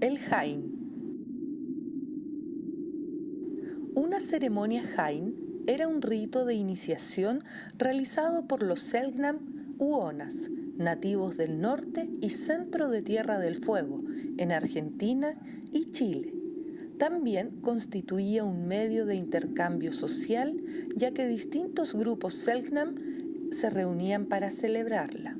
El Jain. Una ceremonia Jain era un rito de iniciación realizado por los Selknam Uonas, nativos del norte y centro de Tierra del Fuego, en Argentina y Chile. También constituía un medio de intercambio social, ya que distintos grupos Selknam se reunían para celebrarla.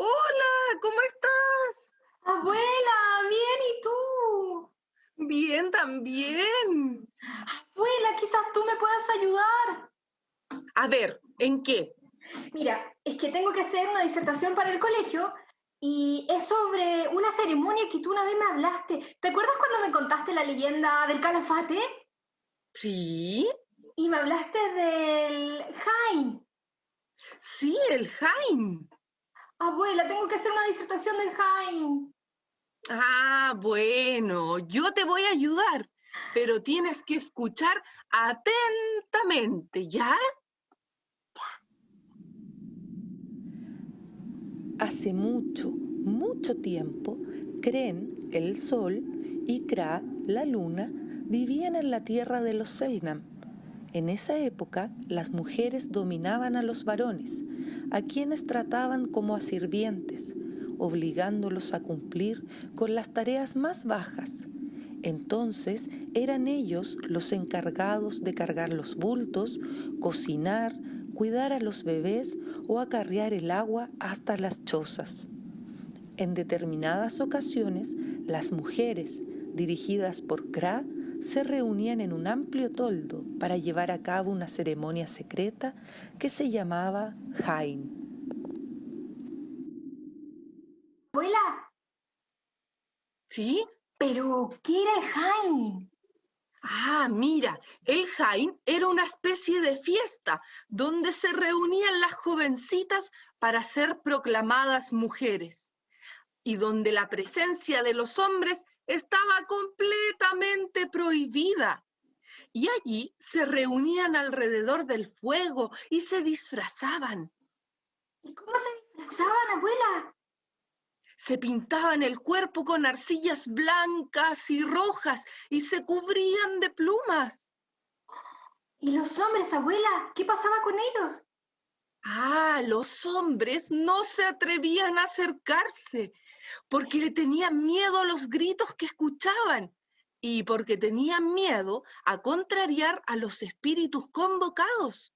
Hola, ¿cómo estás? Abuela, bien, ¿y tú? Bien, también. Abuela, quizás tú me puedas ayudar. A ver, ¿en qué? Mira, es que tengo que hacer una disertación para el colegio y es sobre una ceremonia que tú una vez ¿Te acuerdas cuando me contaste la leyenda del calafate? Sí, Y me hablaste del Jain. sí, el Jain. Abuela, tengo que hacer una disertación del Jain. Ah, bueno, yo te voy a ayudar, pero tienes que escuchar atentamente, ¿ya? Hace mucho, mucho tiempo, Kren, el sol, y Kra, la luna, vivían en la tierra de los Selnam. En esa época, las mujeres dominaban a los varones, a quienes trataban como a sirvientes, obligándolos a cumplir con las tareas más bajas. Entonces eran ellos los encargados de cargar los bultos, cocinar, cuidar a los bebés o acarrear el agua hasta las chozas. En determinadas ocasiones, las mujeres, dirigidas por Kra, se reunían en un amplio toldo para llevar a cabo una ceremonia secreta que se llamaba Jain. Abuela, ¿Sí? pero ¿qué era el Jain? Ah, mira, el Jain era una especie de fiesta donde se reunían las jovencitas para ser proclamadas mujeres y donde la presencia de los hombres estaba completamente prohibida. Y allí se reunían alrededor del fuego y se disfrazaban. ¿Y cómo se disfrazaban, abuela? Se pintaban el cuerpo con arcillas blancas y rojas y se cubrían de plumas. ¿Y los hombres, abuela? ¿Qué pasaba con ellos? Ah, los hombres no se atrevían a acercarse porque le tenían miedo a los gritos que escuchaban y porque tenían miedo a contrariar a los espíritus convocados.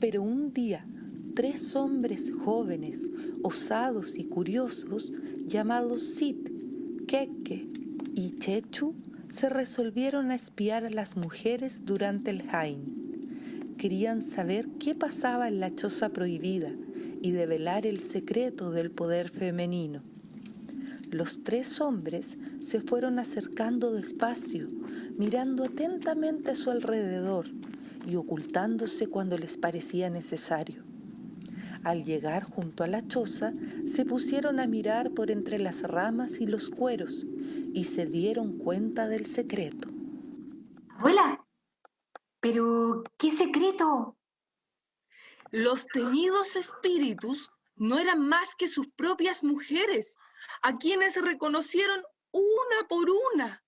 Pero un día, tres hombres jóvenes, osados y curiosos, llamados Sid, Keke y Chechu, se resolvieron a espiar a las mujeres durante el Jain. Querían saber qué pasaba en la choza prohibida y develar el secreto del poder femenino. Los tres hombres se fueron acercando despacio, mirando atentamente a su alrededor y ocultándose cuando les parecía necesario. Al llegar junto a la choza, se pusieron a mirar por entre las ramas y los cueros y se dieron cuenta del secreto. Abuela, pero ¿qué secreto? Los temidos espíritus no eran más que sus propias mujeres, a quienes reconocieron una por una.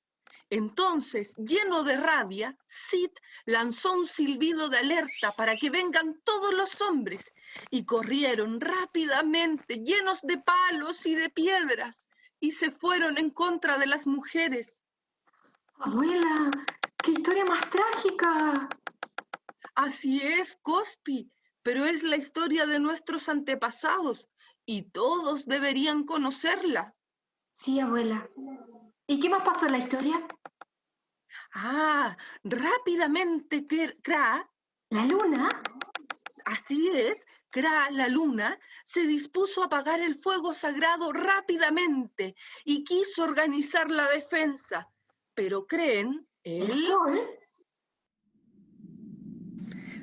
Entonces, lleno de rabia, Sid lanzó un silbido de alerta para que vengan todos los hombres y corrieron rápidamente, llenos de palos y de piedras, y se fueron en contra de las mujeres. Abuela, qué historia más trágica. Así es, Cospi, pero es la historia de nuestros antepasados y todos deberían conocerla. Sí, abuela. ¿Y qué más pasó en la historia? Ah, rápidamente Kr- Kra, ¿La luna? así es, Kra, la luna, se dispuso a apagar el fuego sagrado rápidamente y quiso organizar la defensa. Pero creen, ¿El él, sol?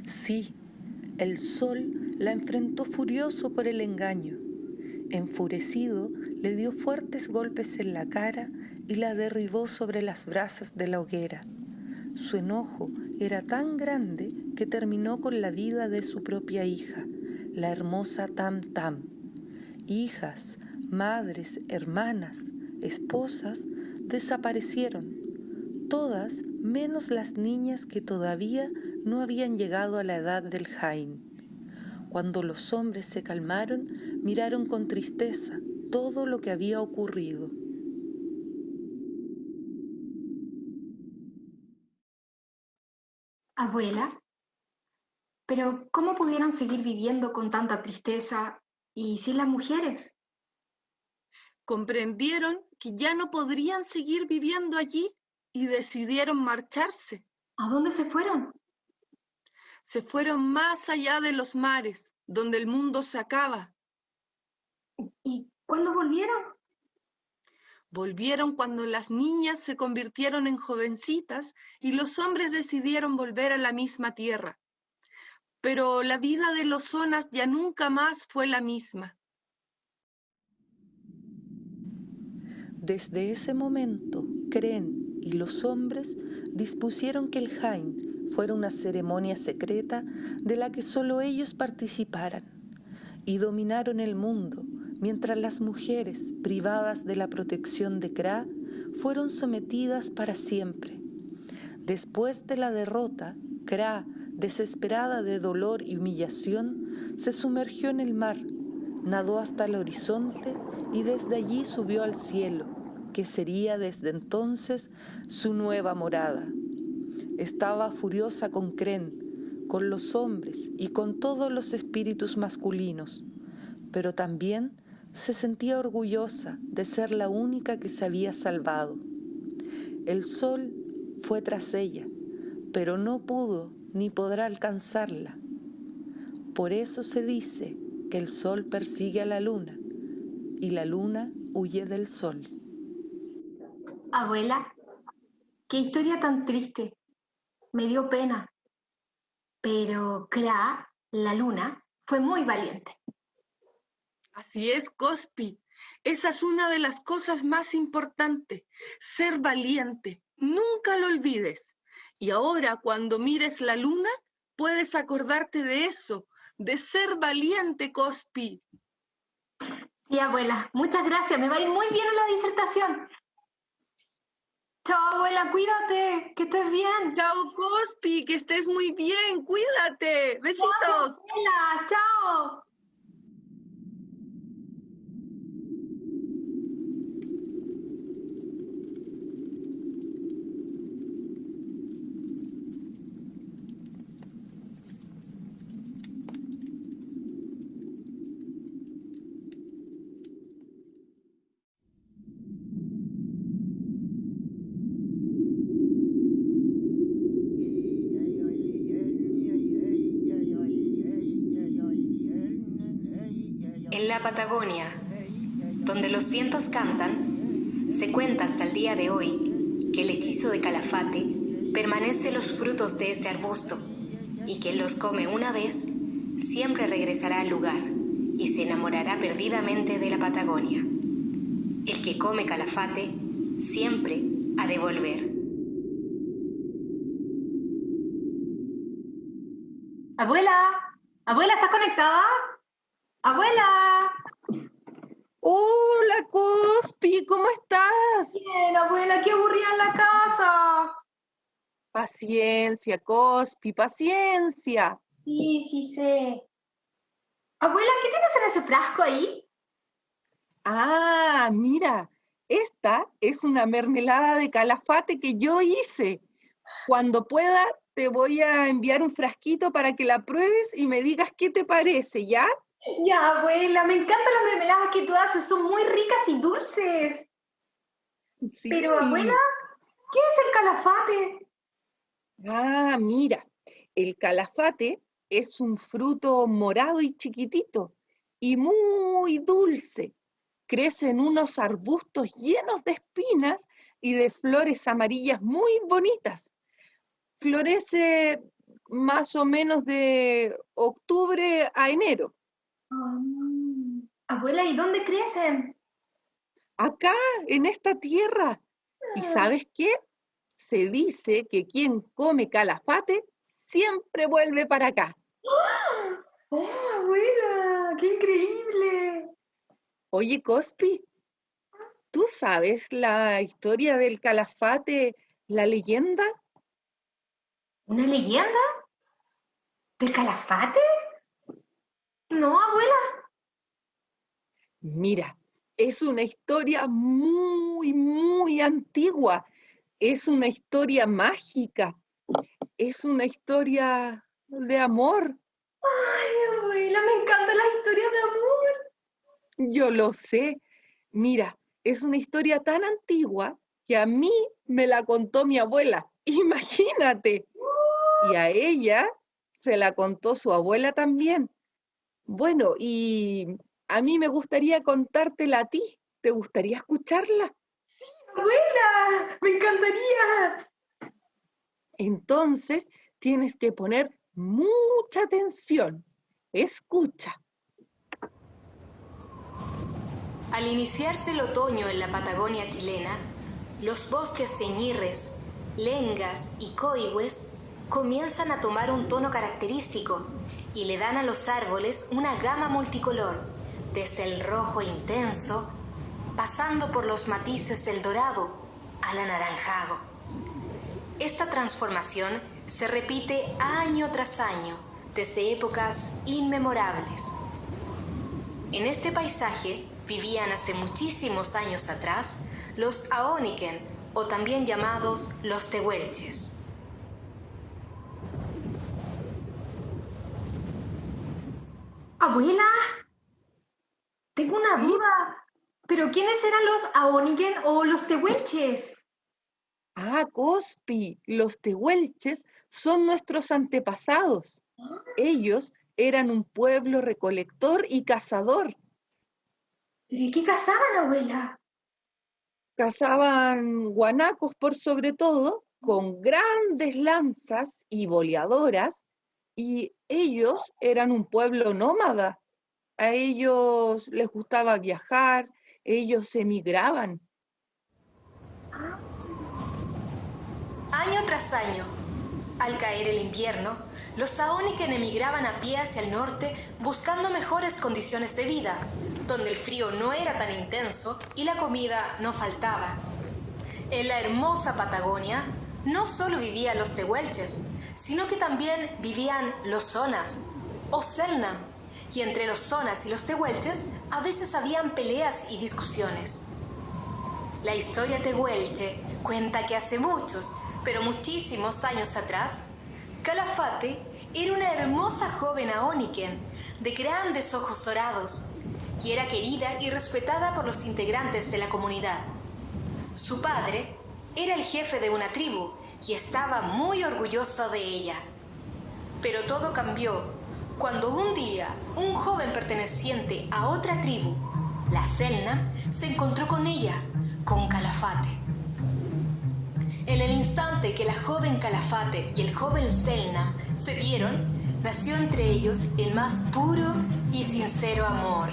Sí, el sol la enfrentó furioso por el engaño. Enfurecido, le dio fuertes golpes en la cara y la derribó sobre las brasas de la hoguera. Su enojo era tan grande que terminó con la vida de su propia hija, la hermosa Tam Tam. Hijas, madres, hermanas, esposas desaparecieron, todas menos las niñas que todavía no habían llegado a la edad del Jain. Cuando los hombres se calmaron, miraron con tristeza todo lo que había ocurrido. Abuela, pero ¿cómo pudieron seguir viviendo con tanta tristeza y sin las mujeres? Comprendieron que ya no podrían seguir viviendo allí y decidieron marcharse. ¿A dónde se fueron? Se fueron más allá de los mares, donde el mundo se acaba. ¿Y cuándo volvieron? Volvieron cuando las niñas se convirtieron en jovencitas y los hombres decidieron volver a la misma tierra. Pero la vida de los zonas ya nunca más fue la misma. Desde ese momento, creen y los hombres dispusieron que el Jain fuera una ceremonia secreta de la que solo ellos participaran y dominaron el mundo mientras las mujeres privadas de la protección de Kra fueron sometidas para siempre. Después de la derrota, Kra, desesperada de dolor y humillación, se sumergió en el mar, nadó hasta el horizonte y desde allí subió al cielo, que sería desde entonces su nueva morada. Estaba furiosa con Kren, con los hombres y con todos los espíritus masculinos, pero también se sentía orgullosa de ser la única que se había salvado. El sol fue tras ella, pero no pudo ni podrá alcanzarla. Por eso se dice que el sol persigue a la luna y la luna huye del sol. Abuela, qué historia tan triste. Me dio pena. Pero Kra, la luna, fue muy valiente. Así es, Cospi. Esa es una de las cosas más importantes, ser valiente. Nunca lo olvides. Y ahora, cuando mires la luna, puedes acordarte de eso, de ser valiente, Cospi. Sí, abuela, muchas gracias. Me va a ir muy bien en la disertación. Chao, abuela, cuídate, que estés bien. Chao, Cospi, que estés muy bien, cuídate. Besitos. abuela, chao. En la Patagonia, donde los vientos cantan, se cuenta hasta el día de hoy que el hechizo de Calafate permanece los frutos de este arbusto y quien los come una vez siempre regresará al lugar y se enamorará perdidamente de la Patagonia. El que come calafate siempre ha de volver. Abuela, abuela, ¿estás conectada? Abuela. Hola, Cospi, ¿cómo estás? Bien, abuela, qué aburrida en la casa. Paciencia, Cospi, paciencia. Sí, sí sé. Abuela, ¿qué tienes en ese frasco ahí? Ah, mira, esta es una mermelada de calafate que yo hice. Cuando pueda, te voy a enviar un frasquito para que la pruebes y me digas qué te parece, ¿ya? Ya, abuela, me encantan las mermeladas que tú haces, son muy ricas y dulces. Sí. Pero, abuela, ¿qué es el calafate? Ah, mira, el calafate es un fruto morado y chiquitito y muy dulce. Crece en unos arbustos llenos de espinas y de flores amarillas muy bonitas. Florece más o menos de octubre a enero. Ah, Abuela, ¿y dónde crecen? Acá, en esta tierra. ¿Y Ah. sabes qué? Se dice que quien come calafate siempre vuelve para acá. ¡Oh, abuela! ¡Qué increíble! Oye, Cospi, ¿tú sabes la historia del calafate, la leyenda? ¿Una leyenda? ¿Del calafate? No, abuela. Mira, es una historia muy, muy antigua. Es una historia mágica. Es una historia de amor. Ay, abuela, me encantan las historias de amor. Yo lo sé. Mira, es una historia tan antigua que a mí me la contó mi abuela. Imagínate. Y a ella se la contó su abuela también. Bueno, y a mí me gustaría contártela a ti. ¿Te gustaría escucharla? Abuela, me encantaría. Entonces tienes que poner mucha atención. Escucha. Al iniciarse el otoño en la Patagonia chilena, los bosques de ñirres, lengas y coigües comienzan a tomar un tono característico y le dan a los árboles una gama multicolor, desde el rojo intenso, pasando por los matices del dorado al anaranjado. Esta transformación se repite año tras año, desde épocas inmemorables. En este paisaje vivían hace muchísimos años atrás los Aoniken, o también llamados los Tehuelches. Abuela, tengo una duda. ¿Pero quiénes eran los Aonigen o los Tehuelches? Ah, Cospi, los tehuelches son nuestros antepasados. Ellos eran un pueblo recolector y cazador. ¿Pero y qué cazaban, abuela? Cazaban guanacos por sobre todo, con grandes lanzas y boleadoras, y ellos eran un pueblo nómada. A ellos les gustaba viajar, ellos emigraban. Año tras año, al caer el invierno, los Saoniken emigraban a pie hacia el norte buscando mejores condiciones de vida, donde el frío no era tan intenso y la comida no faltaba. En la hermosa Patagonia no solo vivían los tehuelches, sino que también vivían los zonas o selnam, y entre los zonas y los tehuelches a veces habían peleas y discusiones. La historia tehuelche cuenta que hace muchos, pero muchísimos años atrás, Calafate era una hermosa joven aóniken de grandes ojos dorados y era querida y respetada por los integrantes de la comunidad. Su padre era el jefe de una tribu y estaba muy orgulloso de ella. Pero todo cambió cuando un día un joven perteneciente a otra tribu, la Selnam, se encontró con ella, con Calafate. En el instante que la joven Calafate y el joven Selnam se vieron, nació entre ellos el más puro y sincero amor.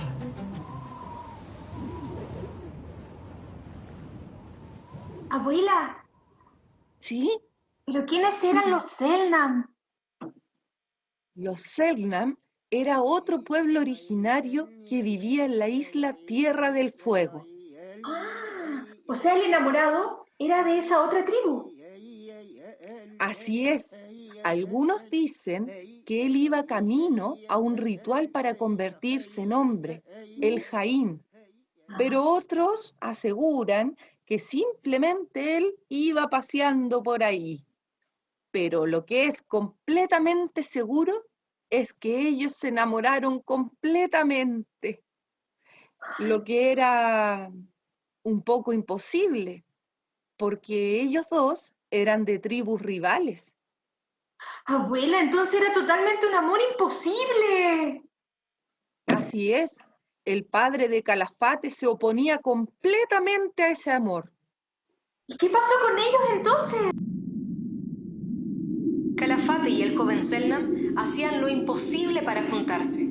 Abuela, ¿Sí? ¿pero quiénes eran los Selnam? Los Selknam era otro pueblo originario que vivía en la isla Tierra del Fuego. Ah, o sea, el enamorado era de esa otra tribu. Así es. Algunos dicen que él iba camino a un ritual para convertirse en hombre, el Jaín, pero otros aseguran que simplemente él iba paseando por ahí. Pero lo que es completamente seguro es que ellos se enamoraron completamente, lo que era un poco imposible, porque ellos dos eran de tribus rivales. Abuela, entonces era totalmente un amor imposible. Así es, el padre de Calafate se oponía completamente a ese amor. ¿Y qué pasó con ellos entonces? Calafate y el joven Selnam hacían lo imposible para juntarse.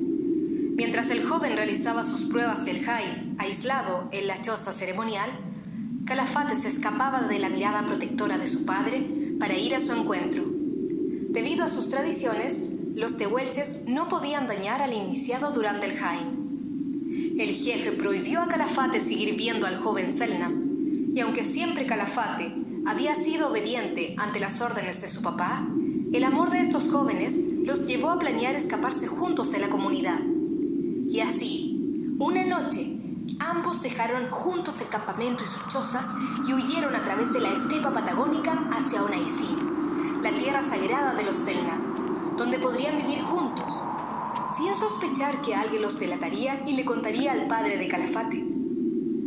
Mientras el joven realizaba sus pruebas del Jai, aislado en la choza ceremonial, Calafate se escapaba de la mirada protectora de su padre para ir a su encuentro. Debido a sus tradiciones, los tehuelches no podían dañar al iniciado durante el Jain. El jefe prohibió a Calafate seguir viendo al joven Selnam, y aunque siempre Calafate había sido obediente ante las órdenes de su papá, el amor de estos jóvenes los llevó a planear escaparse juntos de la comunidad. Y así, una noche, ambos dejaron juntos el campamento y sus chozas y huyeron a través de la estepa patagónica hacia Onaicín, la tierra sagrada de los Selnam donde podrían vivir juntos, sin sospechar que alguien los delataría y le contaría al padre de Calafate.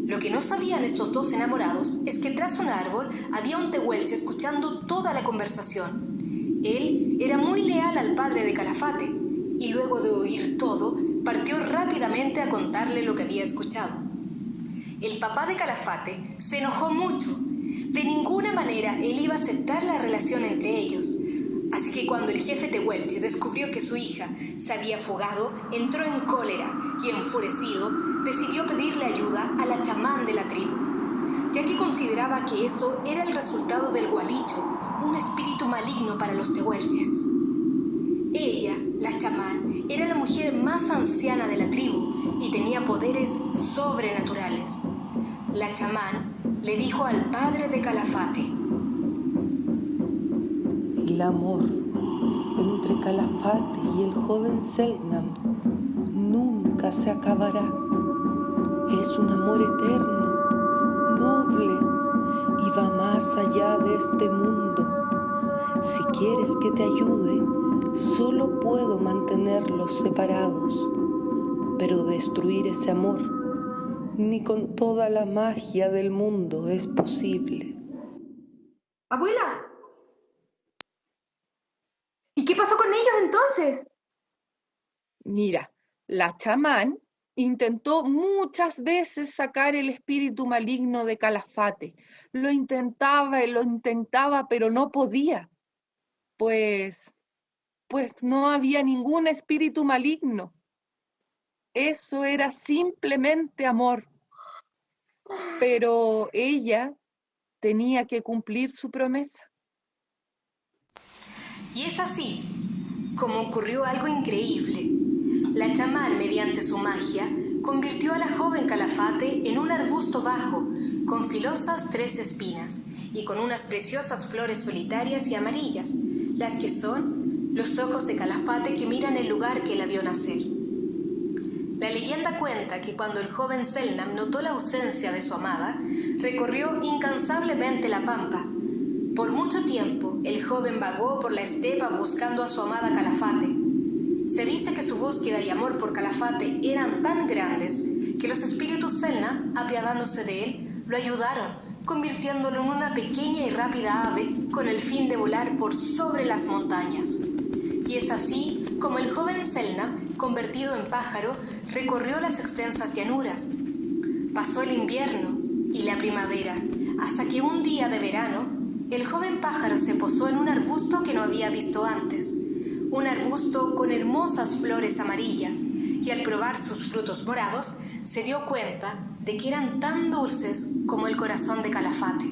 Lo que no sabían estos dos enamorados es que tras un árbol había un tehuelche escuchando toda la conversación. Él era muy leal al padre de Calafate y luego de oír todo, partió rápidamente a contarle lo que había escuchado. El papá de Calafate se enojó mucho. De ninguna manera él iba a aceptar la relación entre ellos, Así que cuando el jefe Tehuelche descubrió que su hija se había fugado, entró en cólera y enfurecido decidió pedirle ayuda a la chamán de la tribu, ya que consideraba que esto era el resultado del gualicho, un espíritu maligno para los tehuelches. Ella, la chamán, era la mujer más anciana de la tribu y tenía poderes sobrenaturales. La chamán le dijo al padre de Calafate, el amor entre Calafate y el joven Selknam nunca se acabará. Es un amor eterno, noble y va más allá de este mundo. Si quieres que te ayude, solo puedo mantenerlos separados, pero destruir ese amor ni con toda la magia del mundo es posible. Abuela, qué pasó con Mira, la chamán intentó muchas veces sacar el espíritu maligno de Calafate. Lo intentaba y lo intentaba, pero no podía. Pues, pues no había ningún espíritu maligno. Eso era simplemente amor. Pero ella tenía que cumplir su promesa. Y es así como ocurrió algo increíble. La chamán, mediante su magia, convirtió a la joven Calafate en un arbusto bajo, con filosas tres espinas y con unas preciosas flores solitarias y amarillas, las que son los ojos de Calafate que miran el lugar que la vio nacer. La leyenda cuenta que cuando el joven Selnam notó la ausencia de su amada, recorrió incansablemente la pampa, por mucho tiempo, el joven vagó por la estepa buscando a su amada Calafate. Se dice que su búsqueda y amor por Calafate eran tan grandes que los espíritus Selna, apiadándose de él, lo ayudaron, convirtiéndolo en una pequeña y rápida ave con el fin de volar por sobre las montañas. Y es así como el joven Selna, convertido en pájaro, recorrió las extensas llanuras. Pasó el invierno y la primavera, hasta que un día de verano el joven pájaro se posó en un arbusto que no había visto antes, un arbusto con hermosas flores amarillas, y al probar sus frutos morados se dio cuenta de que eran tan dulces como el corazón de Calafate.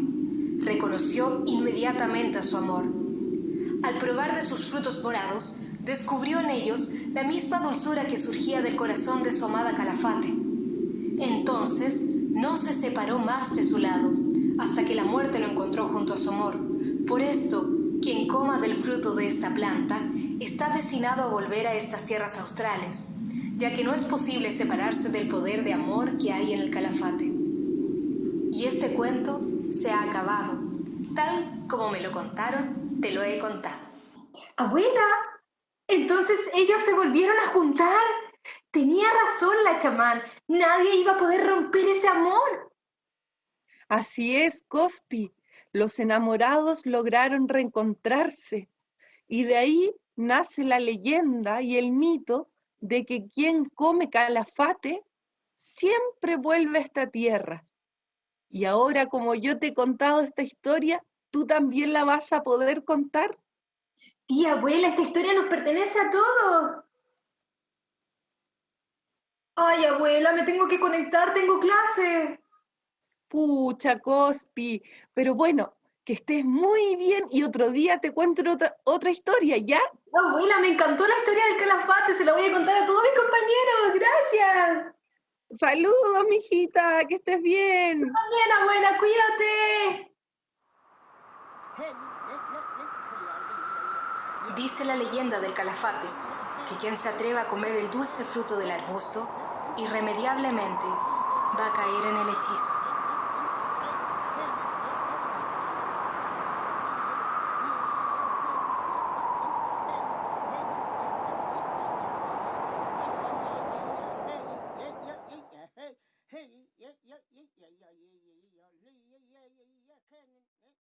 Reconoció inmediatamente a su amor. Al probar de sus frutos morados, descubrió en ellos la misma dulzura que surgía del corazón de su amada Calafate. Entonces no se separó más de su lado hasta que la muerte lo encontró junto a su amor. Por esto, quien coma del fruto de esta planta está destinado a volver a estas tierras australes, ya que no es posible separarse del poder de amor que hay en el calafate. Y este cuento se ha acabado. Tal como me lo contaron, te lo he contado. Abuela, entonces ellos se volvieron a juntar. Tenía razón la chamán. Nadie iba a poder romper ese amor. Así es, Cospi. Los enamorados lograron reencontrarse y de ahí nace la leyenda y el mito de que quien come calafate siempre vuelve a esta tierra. Y ahora, como yo te he contado esta historia, ¿tú también la vas a poder contar? Tía abuela, esta historia nos pertenece a todos. Ay, abuela, me tengo que conectar, tengo clase. Pucha, Cospi. Pero bueno, que estés muy bien y otro día te cuento otra, otra historia, ¿ya? Abuela, me encantó la historia del calafate, se la voy a contar a todos mis compañeros, gracias. Saludos, mijita, que estés bien. también, abuela, cuídate. Dice la leyenda del calafate que quien se atreva a comer el dulce fruto del arbusto, irremediablemente va a caer en el hechizo.